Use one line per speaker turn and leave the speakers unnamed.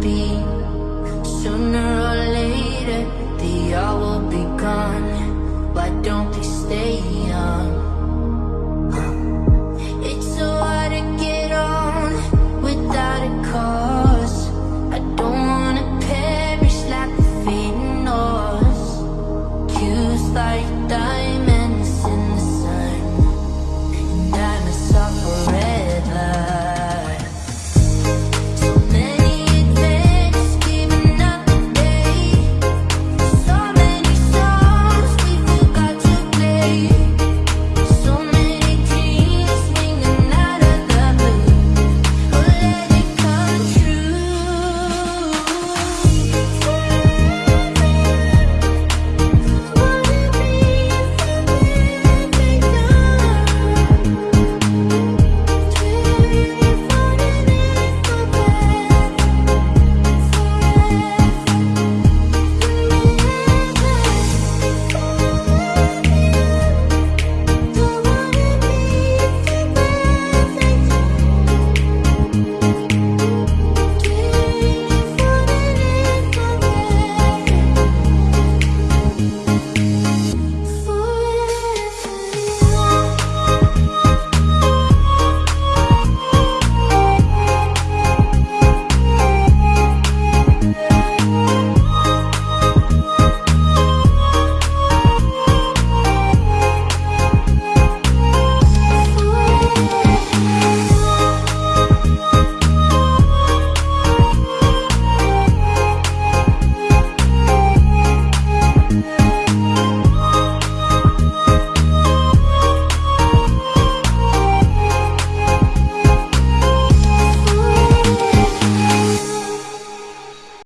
Be.